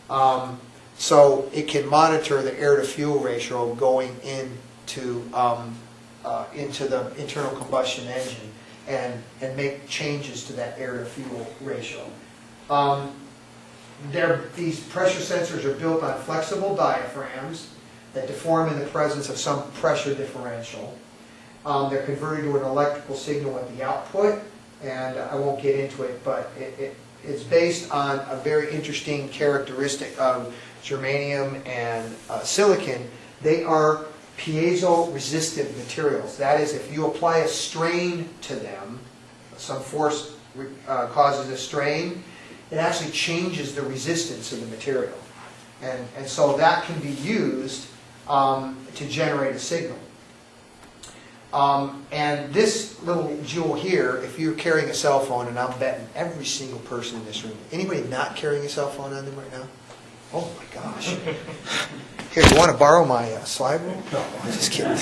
Um, so it can monitor the air to fuel ratio going into um, uh, into the internal combustion engine and and make changes to that air to fuel ratio. Um, these pressure sensors are built on flexible diaphragms that deform in the presence of some pressure differential. Um, they're converted to an electrical signal at the output, and I won't get into it, but it, it, it's based on a very interesting characteristic of germanium and uh, silicon. They are piezo-resistant materials. That is, if you apply a strain to them, some force uh, causes a strain, it actually changes the resistance of the material. And, and so that can be used um, to generate a signal. Um, and this little jewel here, if you're carrying a cell phone, and I'm betting every single person in this room, anybody not carrying a cell phone on them right now? Oh my gosh. Here, you want to borrow my uh, slide rule? No, I'm just kidding.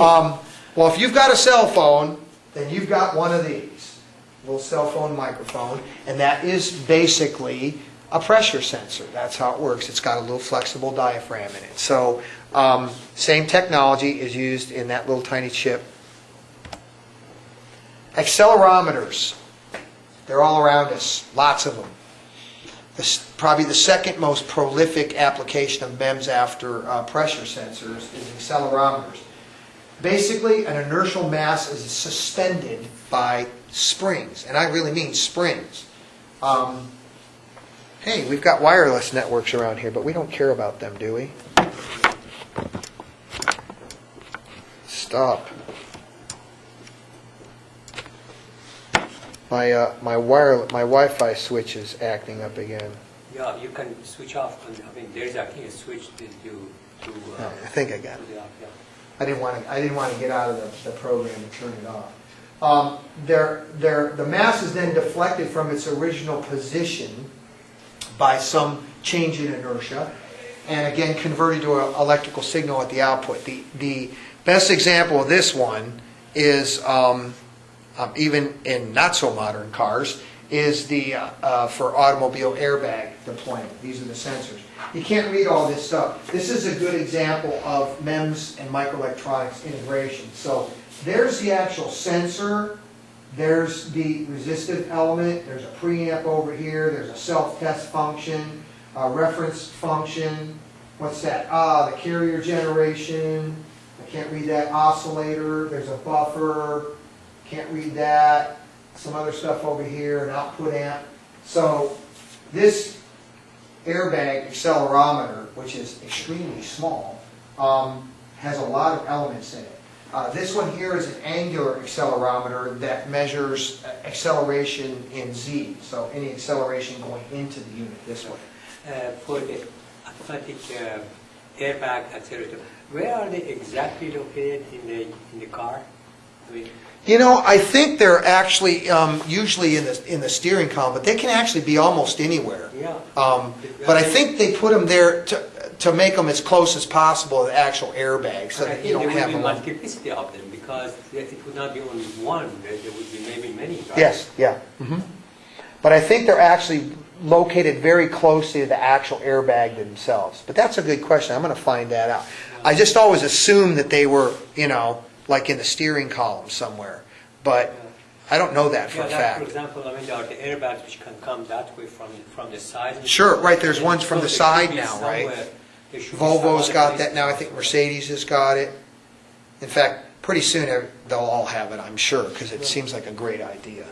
Um, well, if you've got a cell phone, then you've got one of these, little cell phone microphone, and that is basically a pressure sensor. That's how it works. It's got a little flexible diaphragm in it. So, um, same technology is used in that little tiny chip. Accelerometers. They're all around us, lots of them. This, probably the second most prolific application of MEMS after uh, pressure sensors is accelerometers. Basically, an inertial mass is suspended by springs, and I really mean springs. Um, hey, we've got wireless networks around here, but we don't care about them, do we? Stop. My, uh, my wire, my Wi-Fi switch is acting up again. Yeah, you can switch off, I mean, there's, think, a switch to, to, to, Oh, uh, I think I got it. off, yeah. I didn't want to, I didn't want to get out of the, the program and turn it off. Um, there, there, the mass is then deflected from its original position by some change in inertia, and again converted to an electrical signal at the output. The, the best example of this one is, um, um, even in not so modern cars, is the, uh, uh, for automobile airbag deployment. These are the sensors. You can't read all this stuff. This is a good example of MEMS and microelectronics integration. So there's the actual sensor, there's the resistive element, there's a preamp over here, there's a self-test function, a reference function, what's that? Ah, the carrier generation, I can't read that, oscillator, there's a buffer, can't read that, some other stuff over here, an output amp. So this airbag accelerometer, which is extremely small, um, has a lot of elements in it. Uh, This one here is an angular accelerometer that measures uh, acceleration in z, so any acceleration going into the unit this way. Uh, for the automatic uh, airbag accelerator, where are they exactly located in the, in the car? I mean, You know, I think they're actually um, usually in the, in the steering column, but they can actually be almost anywhere. yeah. Um, But I think they put them there to, to make them as close as possible to the actual airbag, so that you don't there have would be multiplicity of them, because it would not be only one, there there would be maybe many, right? Yes, yeah. mhm. But I think they're actually located very closely to the actual airbag themselves. But that's a good question, I'm gonna find that out. I just always assumed that they were, you know, like in the steering column somewhere, but I don't know that for Yeah, a like, for example, I mean, there are the airbags which can come that way from, from the side. Sure, right, there's ones from So the side now, right? somewhere- there should be some Volvo's other got that now, I think Mercedes has got it. In fact, pretty soon they'll all have it, I'm sure, because it seems like a great idea.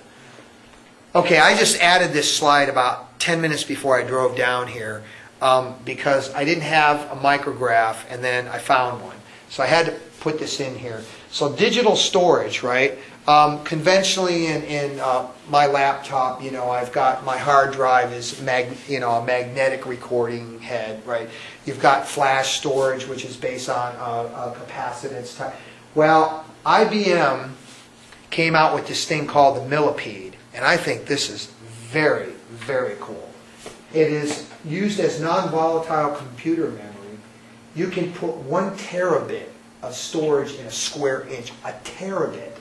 Okay, I just added this slide about 10 minutes before I drove down here, um, because I didn't have a micrograph, and then I found one. So I had to put this in here. So digital storage, right? Um, Conventionally in, in uh, my laptop, you know, I've got, my hard drive is mag, you know, a magnetic recording head, right? You've got flash storage, which is based on uh, a capacitance type. Well, IBM came out with this thing called the millipede, and I think this is very, very cool. It is used as non-volatile computer memory. You can put one terabit of storage in a square inch, a terabit.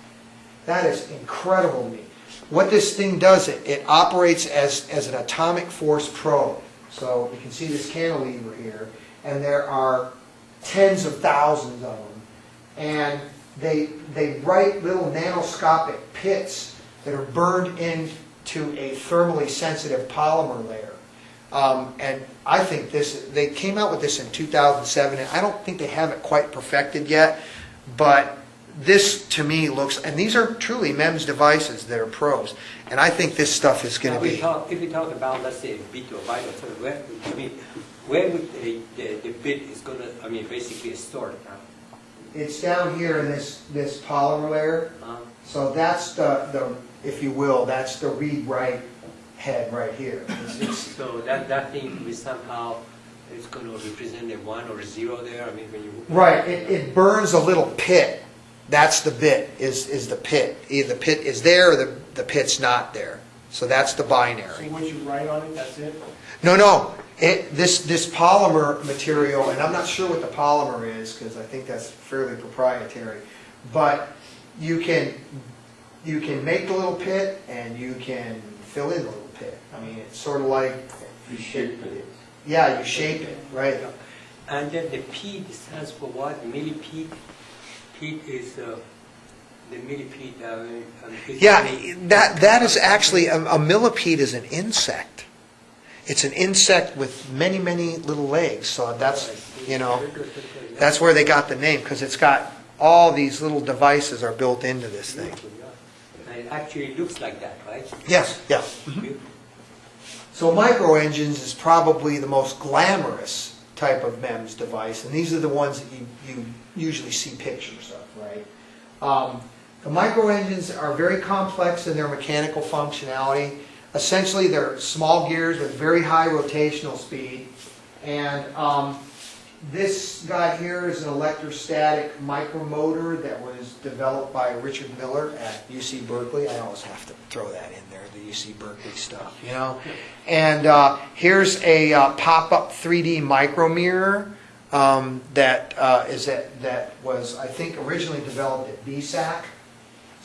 That is incredible to me. What this thing does, it, it operates as, as an atomic force probe. So you can see this cantilever here, and there are tens of thousands of them. And they, they write little nanoscopic pits that are burned into a thermally sensitive polymer layer. Um, and I think this, they came out with this in 2007, and I don't think they have it quite perfected yet, but this to me looks, and these are truly MEMS devices that are probes, and I think this stuff is going to be. talk, if we talk about, let's say, a bit or byte or so, where, I mean, where would the, the, the bit is gonna, I mean, basically stored, huh? It's down here in this, this polymer layer, Uh, so that's the, the, if you will, that's the read-write head right here. It's- it's- So that, that thing is somehow, it's gonna represent a one or a zero there, I mean, when you. Right, it, it burns a little pit. That's the bit, is, is the pit. Either the pit is there or the, the pit's not there. So that's the binary. So binary. once you write on it, that's it? No, no, it, this, this polymer material, and I'm not sure what the polymer is, because I think that's fairly proprietary, but you can, you can make the little pit and you can fill in the little pit. I mean, it's sort of like, You shape it. yeah, you shape it, right? And then the P stands for what, millipede? Pete is, uh, the millipede, uh, um, is. Yeah, that, that is actually, a a millipede is an insect. It's an insect with many, many little legs, so that's, you know, Very good, very good, yeah. that's where they got the name, because it's got, all these little devices are built into this thing. Beautiful, yeah. And it actually looks like that, right? Yes, yeah. Beautiful. So microengines is probably the most glamorous type of MEMS device, and these are the ones that you, you usually see pictures of, right? Um, The micro engines are very complex in their mechanical functionality. Essentially, they're small gears with very high rotational speed. And um, this guy here is an electrostatic micromotor that was developed by Richard Muller at UC Berkeley. I always have to throw that in there, the UC Berkeley stuff, you know? And uh, here's a uh, pop-up 3D micromirror um, that uh, is that, that was, I think, originally developed at BSAC.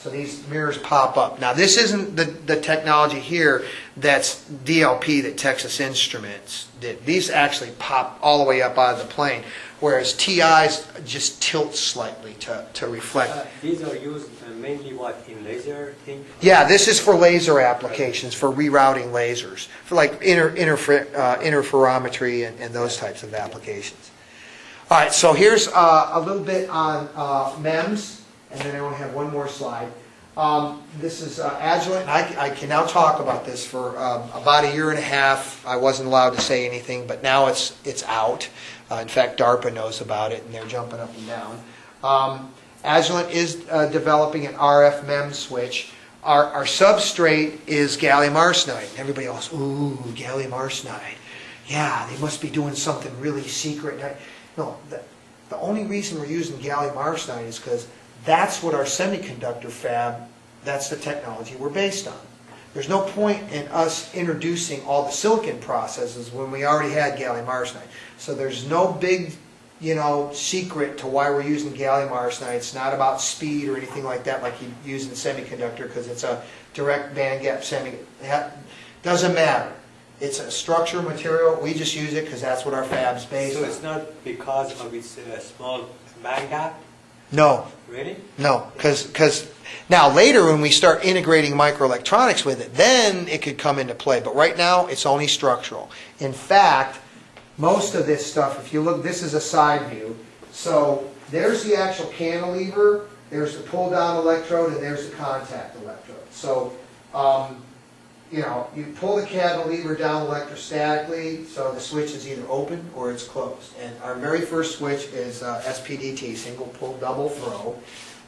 So these mirrors pop up. Now, this isn't the, the technology here that's DLP that Texas Instruments did. These actually pop all the way up out of the plane, whereas TIs just tilt slightly to, to reflect. Uh, These are used uh, mainly what, in laser thing? Yeah, this is for laser applications, for rerouting lasers, for like inter, interfer, uh, interferometry and, and those types of applications. All right, so here's uh, a little bit on uh, MEMS, and then I only have one more slide. Um, This is uh, Agilent, I, I can now talk about this for um, about a year and a half. I wasn't allowed to say anything, but now it's, it's out. Uh, In fact, DARPA knows about it, and they're jumping up and down. Um, Agilent is uh, developing an RF MEMS switch. Our, our substrate is gallium arsenide. Everybody else, ooh, gallium arsenide. Yeah, they must be doing something really secret. No, the, the only reason we're using gallium arsenide is because that's what our semiconductor fab, that's the technology we're based on. There's no point in us introducing all the silicon processes when we already had gallium arsenide. So there's no big, you know, secret to why we're using gallium arsenide. It's not about speed or anything like that like you use in semiconductor because it's a direct band gap semi. Doesn't matter. It's a structure material. We just use it because that's what our fab's based So on. it's not because of its uh, small band gap, No, really? No, because, now later when we start integrating microelectronics with it, then it could come into play. But right now, it's only structural. In fact, most of this stuff, if you look, this is a side view. So there's the actual cantilever, there's the pull-down electrode, and there's the contact electrode. So, um, you know, you pull the cantilever down electrostatically, so the switch is either open or it's closed. And our very first switch is uh, SPDT, single pole, double throw.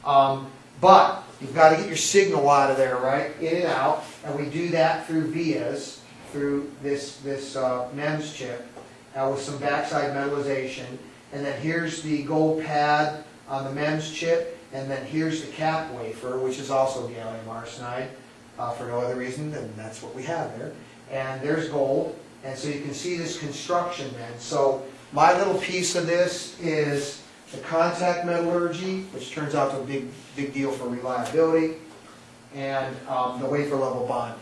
Um, But you've got to get your signal out of there, right, in and out, and we do that through vias, through this, this uh, MEMS chip, uh, with some backside metallization. And then here's the gold pad on the MEMS chip, and then here's the cap wafer, which is also gallium arsenide uh, for no other reason than that's what we have there. And there's gold, and so you can see this construction then. So my little piece of this is the contact metallurgy, which turns out to be a big, big deal for reliability, and um, the wafer level bonding.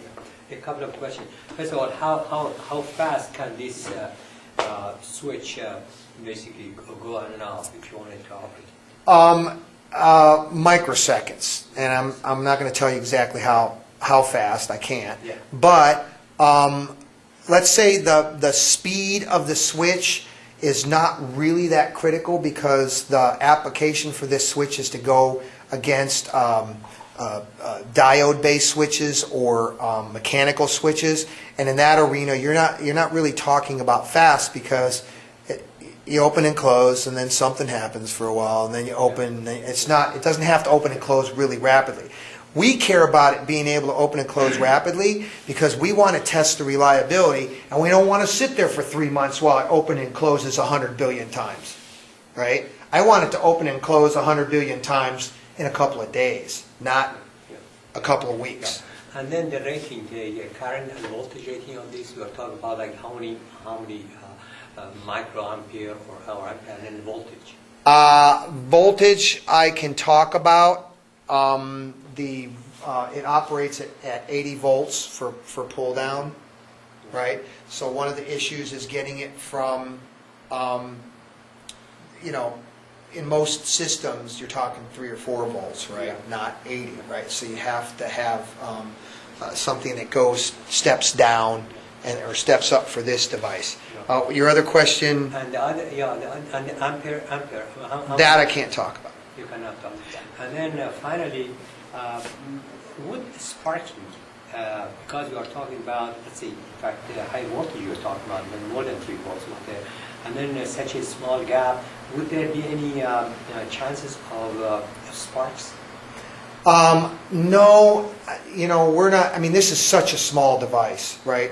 A couple of questions. First of all, how, how, how fast can this uh, uh, switch uh, basically go- go on and off if you wanted to operate? Um, uh, microseconds, and I'm, I'm not gonna tell you exactly how, how fast, I can't. Yeah. But, um, let's say the, the speed of the switch is not really that critical because the application for this switch is to go against, um, uh, uh, diode-based switches or, um, mechanical switches. And in that arena, you're not, you're not really talking about fast because it- you open and close, and then something happens for a while, and then you open, it's not, it doesn't have to open and close really rapidly. We care about it being able to open and close rapidly because we want to test the reliability, and we don't want to sit there for three months while it opens and closes 100 billion times, right? I want it to open and close 100 billion times in a couple of days, not a couple of weeks. And then the rating, the current and voltage rating of this, we are talking about like how many, how many uh, uh, microampere or how ampere, and then voltage. Uh, voltage, I can talk about. Um, the, uh, it operates at, at 80 volts for, for pull down, right? So one of the issues is getting it from, um, you know, in most systems, you're talking three or four volts, right? Not 80, right? So you have to have um, uh, something that goes, steps down and, or steps up for this device. Uh, Your other question, And the other, yeah, the, and the ampere, ampere. how- how- that I can't talk about. You cannot talk. About. And then uh, finally, uh, would sparking uh, because you are talking about, let's see, in fact, the high voltage you're talking about, more than three volts over there, and then uh, such a small gap, would there be any uh, chances of uh, sparks? Um, no, you know, we're not, I mean, this is such a small device, right?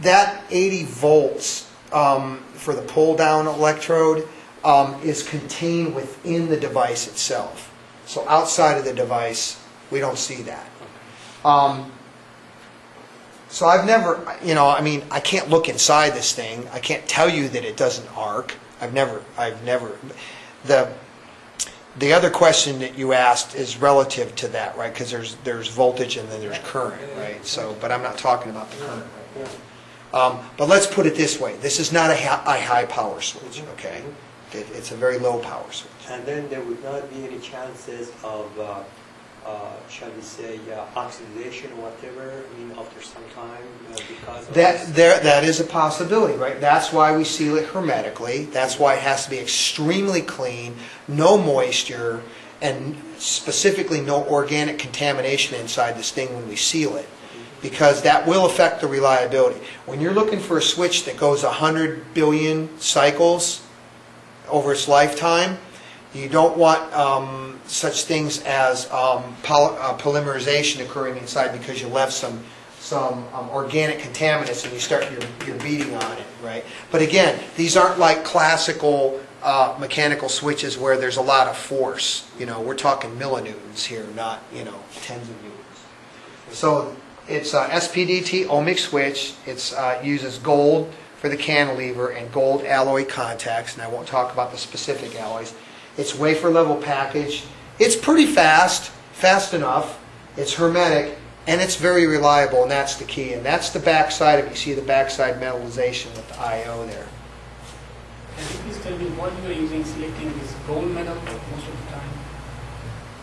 That 80 volts um, for the pull-down electrode um, is contained within the device itself. So outside of the device, we don't see that. Um, so I've never, you know, I mean, I can't look inside this thing. I can't tell you that it doesn't arc. I've never, I've never, the, the other question that you asked is relative to that, right? Because there's, there's voltage and then there's current, right? So, but I'm not talking about the current. Um, But let's put it this way, this is not a high power switch, okay? It- It's a very low power switch. And then there would not be any chances of, uh, uh, shall we say, uh, oxidation or whatever, I mean, after some time, uh, because of... That, there, that is a possibility, right? That's why we seal it hermetically. That's why it has to be extremely clean, no moisture, and specifically no organic contamination inside this thing when we seal it. Because that will affect the reliability. When you're looking for a switch that goes 100 billion cycles over its lifetime, you don't want um, such things as um, poly- uh, polymerization occurring inside because you left some some um, organic contaminants and you start your, your beating on it, right? But again, these aren't like classical uh, mechanical switches where there's a lot of force. You know, we're talking millinewtons here, not you know tens of newtons. So it's a SPDT ohmic switch. It uh, uses gold for the cantilever and gold alloy contacts, and I won't talk about the specific alloys. It's wafer level package. It's pretty fast, fast enough. It's hermetic, and it's very reliable, and that's the key. And that's the backside of, you see the backside metallization with the I.O. there. Can you please tell me what you are using selecting this gold metal most of the time?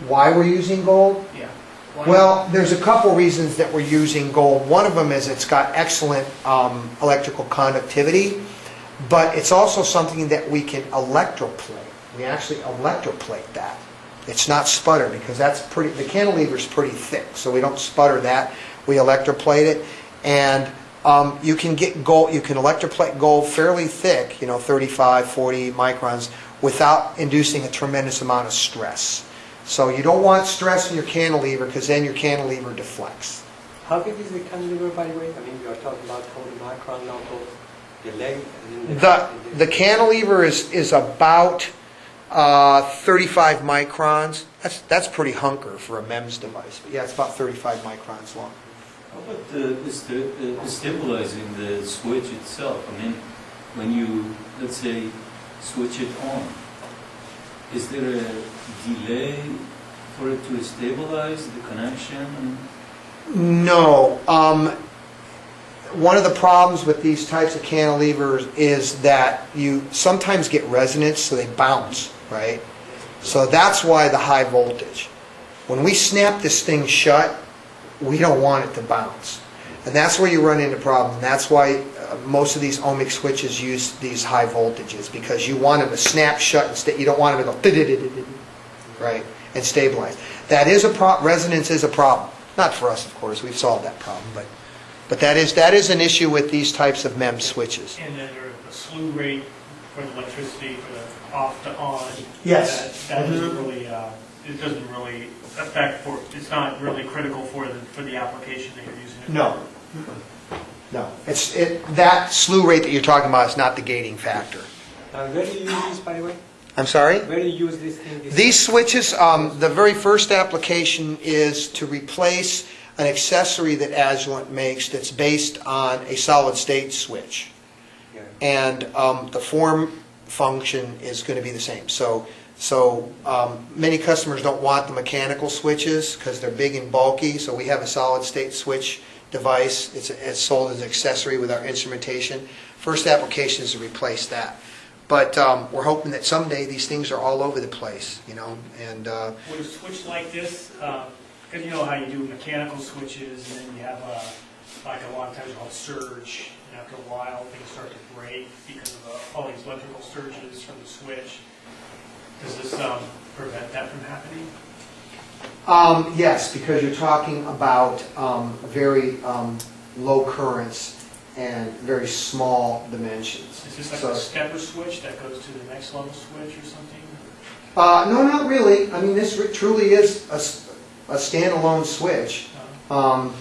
Why we're using gold? Yeah. Why- Well, there's a couple reasons that we're using gold. One of them is it's got excellent um, electrical conductivity, but it's also something that we can electroplate. We actually electroplate that. It's not sputter because that's pretty, the cantilever's pretty thick, so we don't sputter that. We electroplate it, and um, you can get gold, you can electroplate gold fairly thick, you know, 35, 40 microns, without inducing a tremendous amount of stress. So you don't want stress in your cantilever because then your cantilever deflects. How big is the cantilever, by the way? I mean, you are talking about 40 micron, not the leg, and then The, the cantilever is, is about uh, 35 microns. That's, that's pretty hunker for a MEMS device. But yeah, it's about 35 microns long. How about uh, sta- uh, stabilizing the switch itself? I mean, when you, let's say, switch it on, is there a delay for it to stabilize the connection? No. Um, one of the problems with these types of cantilevers is that you sometimes get resonance, so they bounce, right? So that's why the high voltage. When we snap this thing shut, we don't want it to bounce. And that's where you run into problems. That's why uh, most of these ohmic switches use these high voltages, because you want them to snap shut instead, you don't want them to go right, and stabilize. That is a pro, resonance is a problem. Not for us, of course, we've solved that problem, but, but that is, that is an issue with these types of MEMS switches. And then the slew rate for the electricity for the off to on. Yes. That that doesn't Mhm. really, uh, it doesn't really affect for, it's not really critical for the, for the application that you're using it. No. No, it's, it, that slew rate that you're talking about is not the gating factor. Uh, Where do you use this, by the way? I'm sorry? Where do you use this thing? this- These switches, um, the very first application is to replace an accessory that Agilent makes that's based on a solid-state switch. Yeah. And um, the form function is going to be the same. So, so um, many customers don't want the mechanical switches because they're big and bulky, so we have a solid-state switch device. It's, it's sold as an accessory with our instrumentation. First application is to replace that. But um, we're hoping that someday these things are all over the place, you know, and uh, a switch like this, because you know how you do mechanical switches, and then you have a, like a lot of times called surge, and after a while, things start to break because of uh, all these electrical surges from the switch. Does this um, prevent that from happening? Um, yes, because you're talking about, um, very, um, low currents and very small dimensions. Is this like So- a stepper switch that goes to the next level switch or something? Uh, no, not really. I mean, this truly is a standalone switch. Uh, Um,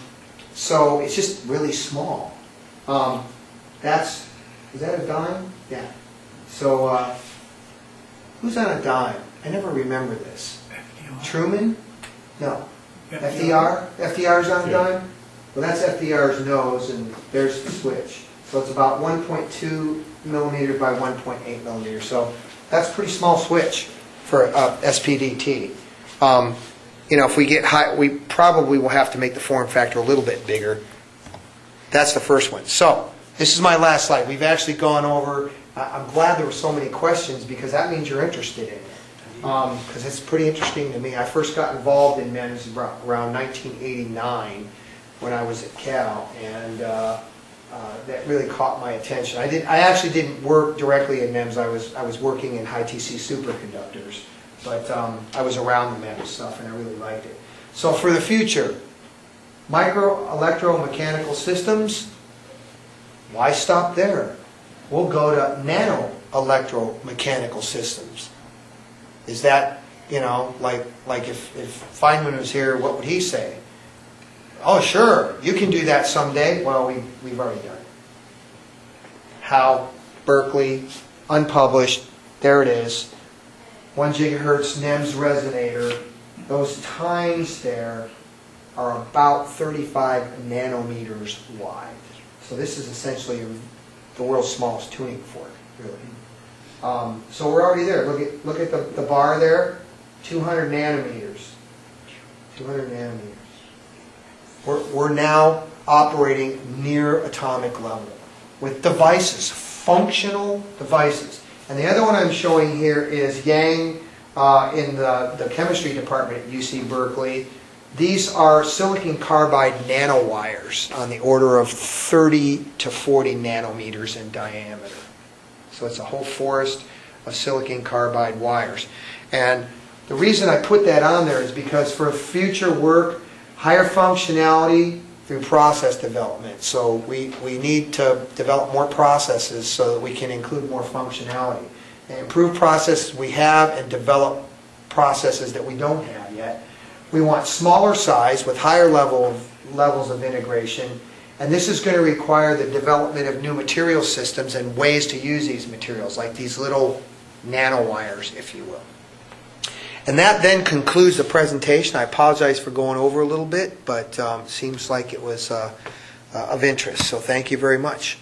so it's just really small. Um, that's, is that a dime? Yeah. So, uh, who's on a dime? I never remember this. Truman? No. FDR? FDR's on a Yeah. dime? Well, that's FDR's nose, and there's the switch. So it's about 1.2 millimeter by 1.8 millimeter. So that's a pretty small switch for uh, SPDT. Um, You know, if we get high, we probably will have to make the form factor a little bit bigger. That's the first one. So, this is my last slide. We've actually gone over, I'm glad there were so many questions, because that means you're interested in it. Because it's pretty interesting to me. I first got involved in MEMS around 1989, when I was at Cal, and uh, uh, that really caught my attention. I did, I actually didn't work directly in MEMS, I was, I was working in high TC superconductors, but um, I was around the MEMS stuff, and I really liked it. So for the future, micro electromechanical systems, why stop there? We'll go to nano electromechanical systems. Is that, you know, like, like if, if Feynman was here, what would he say? Oh, sure, you can do that someday. Well, we, we've already done it. Howe, Berkeley, unpublished, there it is. One gigahertz NEMS resonator, those times there are about 35 nanometers wide. So this is essentially the world's smallest tuning fork, really. Um, So we're already there. Look at, look at the, the bar there, 200 nanometers. 200 nanometers. We're, we're now operating near atomic level with devices, functional devices. And the other one I'm showing here is Yang uh, in the, the chemistry department at UC Berkeley. These are silicon carbide nanowires on the order of 30 to 40 nanometers in diameter. So it's a whole forest of silicon carbide wires. And the reason I put that on there is because for future work, higher functionality through process development. So we, we need to develop more processes so that we can include more functionality. And improve processes we have and develop processes that we don't have yet. We want smaller size with higher level of, levels of integration. And this is going to require the development of new material systems and ways to use these materials, like these little nanowires, if you will. And that then concludes the presentation. I apologize for going over a little bit, but um, seems like it was uh, uh, of interest, so thank you very much.